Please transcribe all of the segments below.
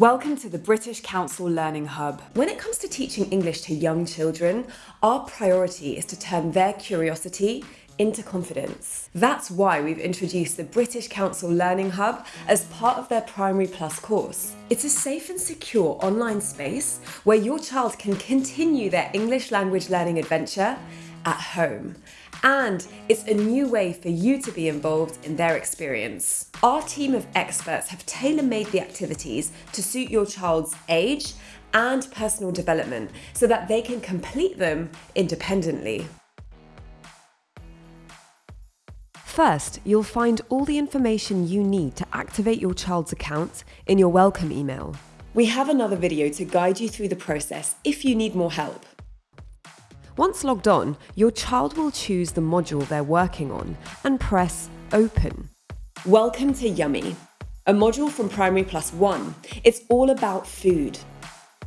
Welcome to the British Council Learning Hub. When it comes to teaching English to young children, our priority is to turn their curiosity into confidence. That's why we've introduced the British Council Learning Hub as part of their Primary Plus course. It's a safe and secure online space where your child can continue their English language learning adventure at home. And it's a new way for you to be involved in their experience. Our team of experts have tailor-made the activities to suit your child's age and personal development so that they can complete them independently. First, you'll find all the information you need to activate your child's account in your welcome email. We have another video to guide you through the process if you need more help. Once logged on, your child will choose the module they're working on and press Open. Welcome to Yummy, a module from Primary Plus One. It's all about food.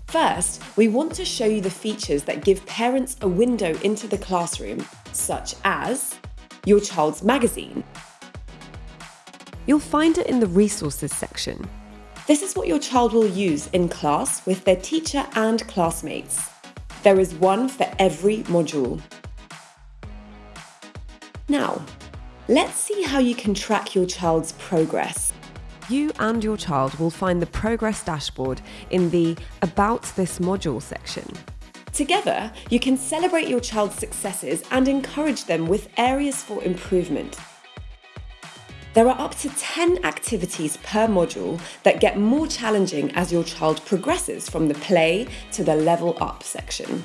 First, we want to show you the features that give parents a window into the classroom, such as your child's magazine. You'll find it in the resources section. This is what your child will use in class with their teacher and classmates. There is one for every module. Now, let's see how you can track your child's progress. You and your child will find the progress dashboard in the About this module section. Together, you can celebrate your child's successes and encourage them with areas for improvement. There are up to 10 activities per module that get more challenging as your child progresses from the play to the level up section.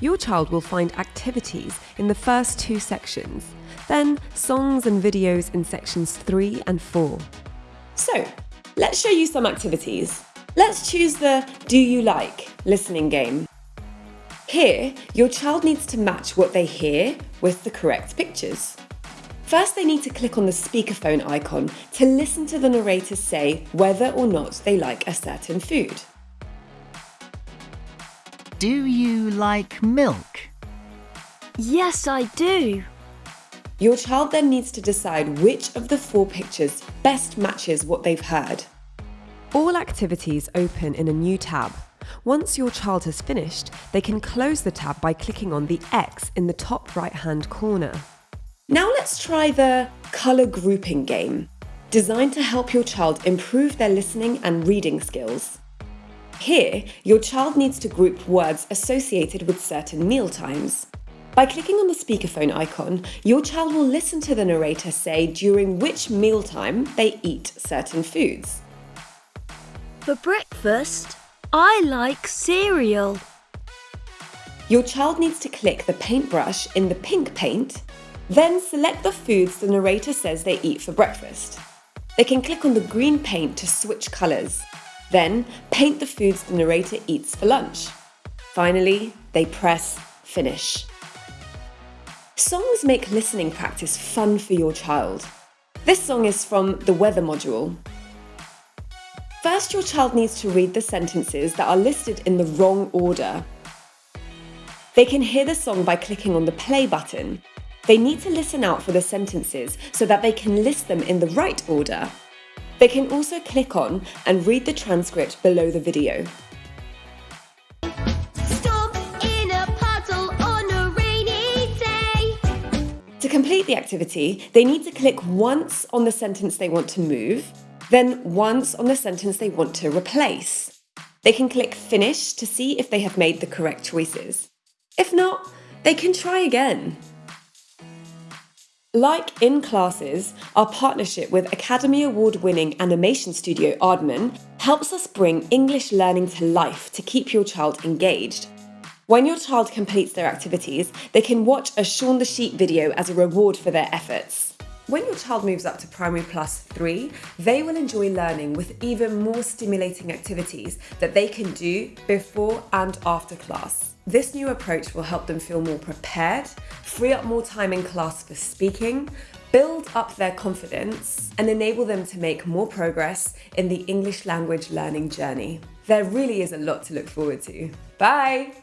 Your child will find activities in the first two sections, then songs and videos in sections 3 and 4. So, let's show you some activities. Let's choose the Do You Like listening game. Here, your child needs to match what they hear with the correct pictures. First, they need to click on the speakerphone icon to listen to the narrator say whether or not they like a certain food. Do you like milk? Yes, I do. Your child then needs to decide which of the four pictures best matches what they've heard. All activities open in a new tab once your child has finished, they can close the tab by clicking on the X in the top right hand corner. Now let's try the colour grouping game, designed to help your child improve their listening and reading skills. Here, your child needs to group words associated with certain meal times. By clicking on the speakerphone icon, your child will listen to the narrator say during which mealtime they eat certain foods. For breakfast, I like cereal. Your child needs to click the paintbrush in the pink paint, then select the foods the narrator says they eat for breakfast. They can click on the green paint to switch colours, then paint the foods the narrator eats for lunch. Finally, they press finish. Songs make listening practice fun for your child. This song is from the weather module First, your child needs to read the sentences that are listed in the wrong order. They can hear the song by clicking on the play button. They need to listen out for the sentences so that they can list them in the right order. They can also click on and read the transcript below the video. To complete the activity, they need to click once on the sentence they want to move, then once on the sentence they want to replace. They can click Finish to see if they have made the correct choices. If not, they can try again. Like in classes, our partnership with Academy Award winning animation studio Aardman helps us bring English learning to life to keep your child engaged. When your child completes their activities, they can watch a Shaun the Sheep video as a reward for their efforts. When your child moves up to Primary Plus 3, they will enjoy learning with even more stimulating activities that they can do before and after class. This new approach will help them feel more prepared, free up more time in class for speaking, build up their confidence, and enable them to make more progress in the English language learning journey. There really is a lot to look forward to. Bye!